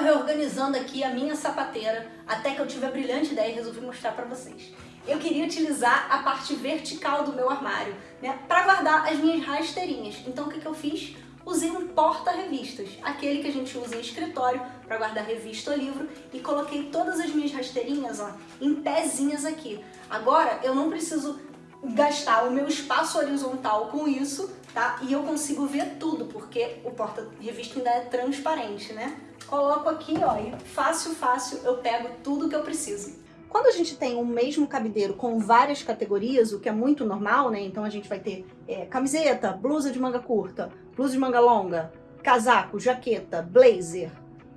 tava reorganizando aqui a minha sapateira até que eu tive a brilhante ideia e resolvi mostrar pra vocês. Eu queria utilizar a parte vertical do meu armário, né, para guardar as minhas rasteirinhas. Então o que, que eu fiz? Usei um porta-revistas, aquele que a gente usa em escritório para guardar revista ou livro, e coloquei todas as minhas rasteirinhas ó, em pezinhas aqui. Agora eu não preciso gastar o meu espaço horizontal com isso, tá? E eu consigo ver tudo, porque o porta-revista ainda é transparente, né? Coloco aqui, ó, e fácil, fácil, eu pego tudo que eu preciso. Quando a gente tem o um mesmo cabideiro com várias categorias, o que é muito normal, né? Então a gente vai ter é, camiseta, blusa de manga curta, blusa de manga longa, casaco, jaqueta, blazer,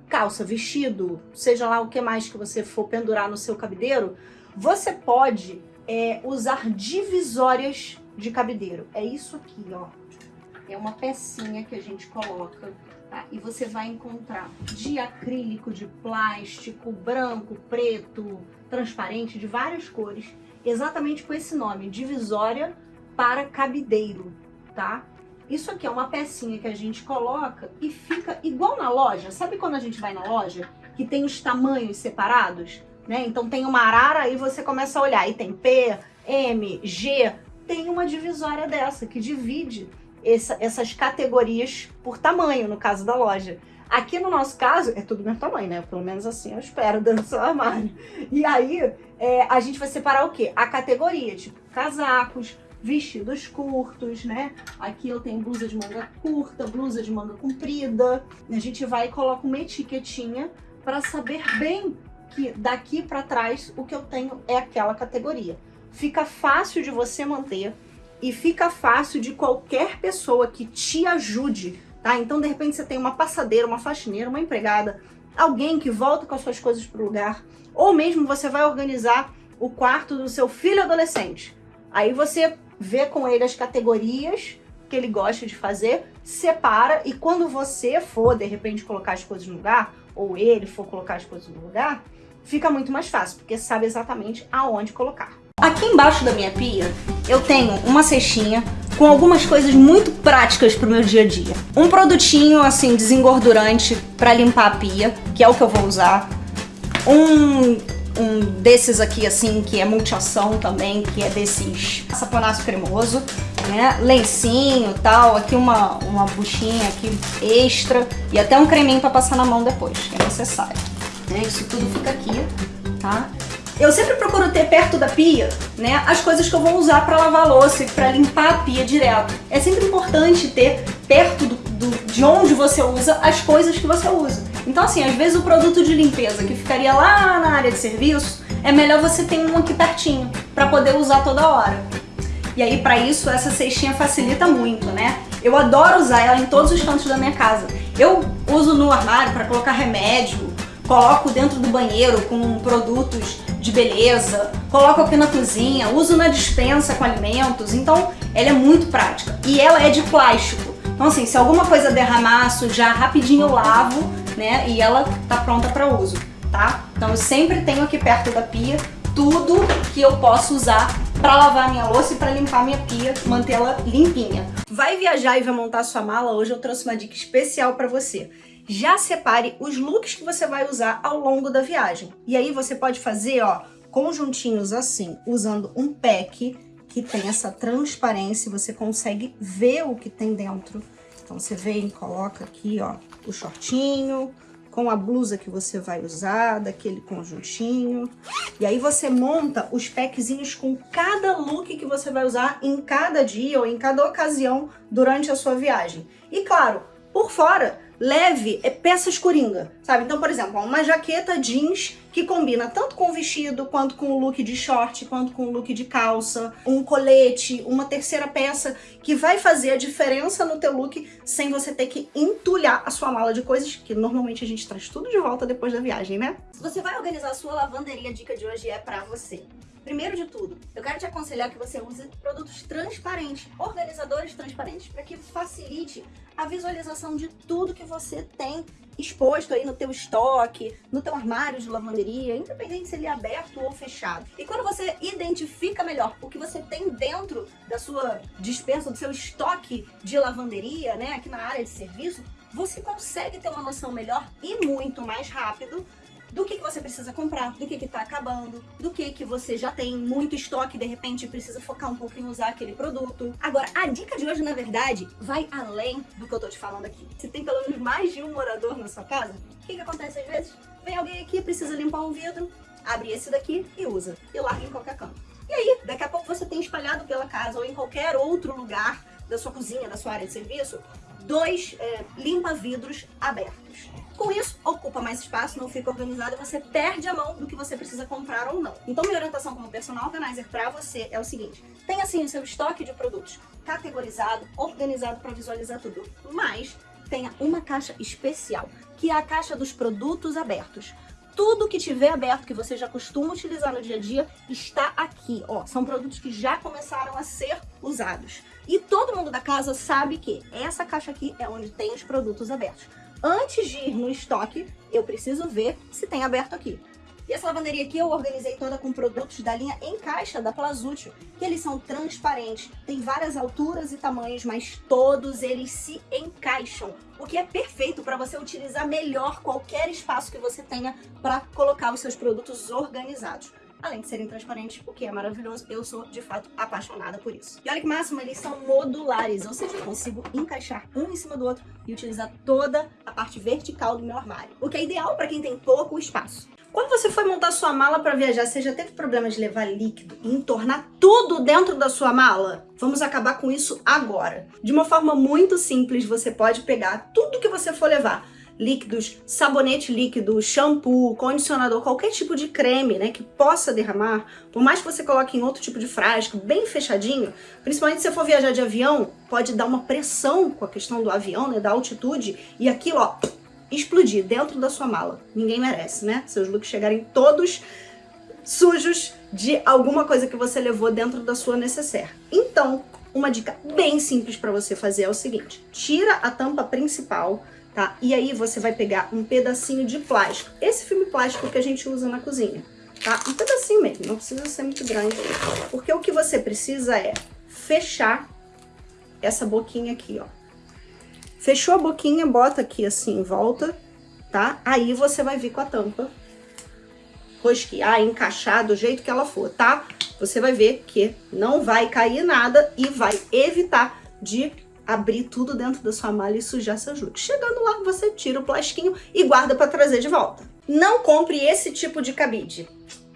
calça, vestido, seja lá o que mais que você for pendurar no seu cabideiro, você pode é, usar divisórias de cabideiro. É isso aqui, ó. É uma pecinha que a gente coloca, tá? E você vai encontrar de acrílico, de plástico, branco, preto, transparente, de várias cores, exatamente com esse nome, divisória para cabideiro, tá? Isso aqui é uma pecinha que a gente coloca e fica igual na loja. Sabe quando a gente vai na loja que tem os tamanhos separados? Né? Então tem uma arara e você começa a olhar. E tem P, M, G. Tem uma divisória dessa que divide essa, essas categorias por tamanho, no caso da loja. Aqui no nosso caso, é tudo do mesmo tamanho, né? Pelo menos assim eu espero, dentro do seu armário. E aí, é, a gente vai separar o quê? A categoria, tipo casacos, vestidos curtos, né? Aqui eu tenho blusa de manga curta, blusa de manga comprida. A gente vai e coloca uma etiquetinha para saber bem que daqui para trás o que eu tenho é aquela categoria. Fica fácil de você manter e fica fácil de qualquer pessoa que te ajude, tá? Então, de repente, você tem uma passadeira, uma faxineira, uma empregada, alguém que volta com as suas coisas para o lugar, ou mesmo você vai organizar o quarto do seu filho adolescente. Aí você vê com ele as categorias que ele gosta de fazer, separa e quando você for, de repente, colocar as coisas no lugar, ou ele for colocar as coisas no lugar, fica muito mais fácil, porque sabe exatamente aonde colocar. Aqui embaixo da minha pia, eu tenho uma cestinha com algumas coisas muito práticas para o meu dia a dia. Um produtinho, assim, desengordurante para limpar a pia, que é o que eu vou usar. Um, um desses aqui, assim, que é multiação também, que é desses saponaço cremoso, né? Lencinho tal, aqui uma, uma buchinha aqui extra e até um creminho para passar na mão depois, que é necessário. Né? Isso tudo fica aqui, tá? Eu sempre procuro ter perto da pia, né, as coisas que eu vou usar para lavar louça e para limpar a pia direto. É sempre importante ter perto do, do, de onde você usa as coisas que você usa. Então assim, às vezes o produto de limpeza que ficaria lá na área de serviço, é melhor você ter um aqui pertinho, para poder usar toda hora. E aí para isso essa cestinha facilita muito, né? Eu adoro usar ela em todos os cantos da minha casa. Eu uso no armário para colocar remédio, coloco dentro do banheiro com produtos de beleza, coloco aqui na cozinha, uso na dispensa com alimentos, então ela é muito prática. E ela é de plástico, então assim, se alguma coisa derramar, sujar, rapidinho eu lavo, né, e ela tá pronta para uso, tá? Então eu sempre tenho aqui perto da pia tudo que eu posso usar para lavar minha louça e para limpar minha pia, mantê-la limpinha. Vai viajar e vai montar sua mala? Hoje eu trouxe uma dica especial para você já separe os looks que você vai usar ao longo da viagem. E aí você pode fazer, ó, conjuntinhos assim, usando um pack que tem essa transparência, você consegue ver o que tem dentro. Então você vem, coloca aqui, ó, o shortinho, com a blusa que você vai usar, daquele conjuntinho. E aí você monta os packzinhos com cada look que você vai usar em cada dia ou em cada ocasião durante a sua viagem. E claro, por fora, leve é peças coringa, sabe? Então, por exemplo, uma jaqueta jeans que combina tanto com o vestido, quanto com o look de short, quanto com o look de calça, um colete, uma terceira peça que vai fazer a diferença no teu look sem você ter que entulhar a sua mala de coisas, que normalmente a gente traz tudo de volta depois da viagem, né? Se você vai organizar a sua lavanderia, a dica de hoje é pra você. Primeiro de tudo, eu quero te aconselhar que você use produtos transparentes, organizadores transparentes, para que facilite a visualização de tudo que você tem exposto aí no teu estoque, no teu armário de lavanderia, independente se ele é aberto ou fechado. E quando você identifica melhor o que você tem dentro da sua dispensa, do seu estoque de lavanderia, né, aqui na área de serviço, você consegue ter uma noção melhor e muito mais rápido do que, que você precisa comprar, do que está acabando, do que, que você já tem muito estoque de repente precisa focar um pouco em usar aquele produto. Agora, a dica de hoje, na verdade, vai além do que eu tô te falando aqui. Se tem pelo menos mais de um morador na sua casa, o que, que acontece às vezes? Vem alguém aqui, precisa limpar um vidro, abre esse daqui e usa, e larga em qualquer canto. E aí, daqui a pouco você tem espalhado pela casa ou em qualquer outro lugar da sua cozinha, da sua área de serviço, dois é, limpa-vidros abertos. Com isso, ocupa mais espaço, não fica organizado você perde a mão do que você precisa comprar ou não. Então, minha orientação como personal organizer para você é o seguinte, tenha assim o seu estoque de produtos categorizado, organizado para visualizar tudo, mas tenha uma caixa especial, que é a caixa dos produtos abertos. Tudo que tiver aberto, que você já costuma utilizar no dia a dia, está aqui. Ó, são produtos que já começaram a ser usados. E todo mundo da casa sabe que essa caixa aqui é onde tem os produtos abertos. Antes de ir no estoque, eu preciso ver se tem aberto aqui. E essa lavanderia aqui eu organizei toda com produtos da linha em caixa da Plazútil, que eles são transparentes, tem várias alturas e tamanhos, mas todos eles se encaixam, o que é perfeito para você utilizar melhor qualquer espaço que você tenha para colocar os seus produtos organizados além de serem transparentes, o que é maravilhoso. Eu sou, de fato, apaixonada por isso. E olha que máximo, eles são modulares, ou seja, eu consigo encaixar um em cima do outro e utilizar toda a parte vertical do meu armário, o que é ideal para quem tem pouco espaço. Quando você foi montar sua mala para viajar, você já teve problema de levar líquido e entornar tudo dentro da sua mala? Vamos acabar com isso agora. De uma forma muito simples, você pode pegar tudo que você for levar, líquidos, sabonete líquido, shampoo, condicionador, qualquer tipo de creme, né, que possa derramar, por mais que você coloque em outro tipo de frasco, bem fechadinho, principalmente se você for viajar de avião, pode dar uma pressão com a questão do avião, né, da altitude, e aquilo, ó, explodir dentro da sua mala. Ninguém merece, né? Seus looks chegarem todos sujos de alguma coisa que você levou dentro da sua necessaire. Então, uma dica bem simples para você fazer é o seguinte, tira a tampa principal, tá? E aí você vai pegar um pedacinho de plástico, esse filme plástico que a gente usa na cozinha, tá? Um pedacinho mesmo, não precisa ser muito grande, porque o que você precisa é fechar essa boquinha aqui, ó. Fechou a boquinha, bota aqui assim em volta, tá? Aí você vai vir com a tampa, rosquear, encaixar do jeito que ela for, tá? Você vai ver que não vai cair nada e vai evitar de abrir tudo dentro da sua malha e sujar seus looks. Chegando lá, você tira o plastiquinho e guarda para trazer de volta. Não compre esse tipo de cabide.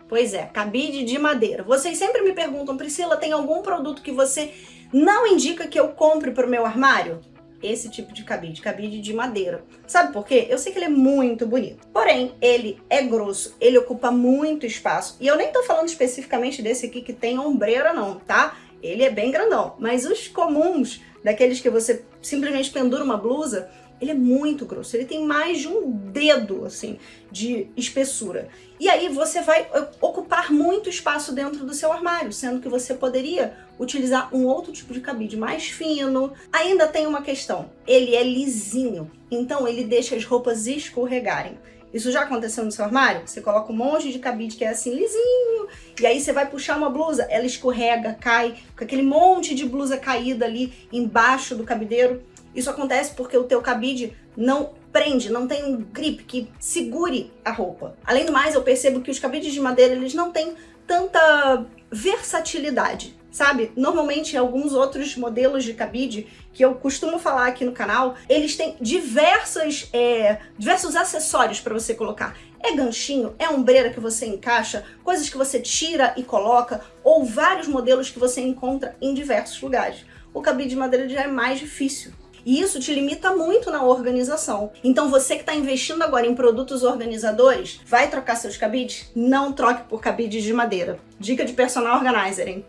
Pois é, cabide de madeira. Vocês sempre me perguntam, Priscila, tem algum produto que você não indica que eu compre para o meu armário? esse tipo de cabide, cabide de madeira. Sabe por quê? Eu sei que ele é muito bonito, porém ele é grosso, ele ocupa muito espaço. E eu nem tô falando especificamente desse aqui que tem ombreira não, tá? Ele é bem grandão, mas os comuns, daqueles que você simplesmente pendura uma blusa, ele é muito grosso, ele tem mais de um dedo, assim, de espessura. E aí você vai ocupar muito espaço dentro do seu armário, sendo que você poderia utilizar um outro tipo de cabide mais fino. Ainda tem uma questão, ele é lisinho, então ele deixa as roupas escorregarem. Isso já aconteceu no seu armário? Você coloca um monte de cabide que é assim lisinho, e aí você vai puxar uma blusa, ela escorrega, cai, com aquele monte de blusa caída ali embaixo do cabideiro. Isso acontece porque o teu cabide não prende, não tem um grip que segure a roupa. Além do mais, eu percebo que os cabides de madeira, eles não têm tanta versatilidade, sabe? Normalmente, alguns outros modelos de cabide que eu costumo falar aqui no canal, eles têm diversas, é, diversos acessórios para você colocar. É ganchinho, é ombreira que você encaixa, coisas que você tira e coloca, ou vários modelos que você encontra em diversos lugares. O cabide de madeira já é mais difícil. E isso te limita muito na organização. Então você que está investindo agora em produtos organizadores, vai trocar seus cabides? Não troque por cabides de madeira. Dica de personal organizer, hein?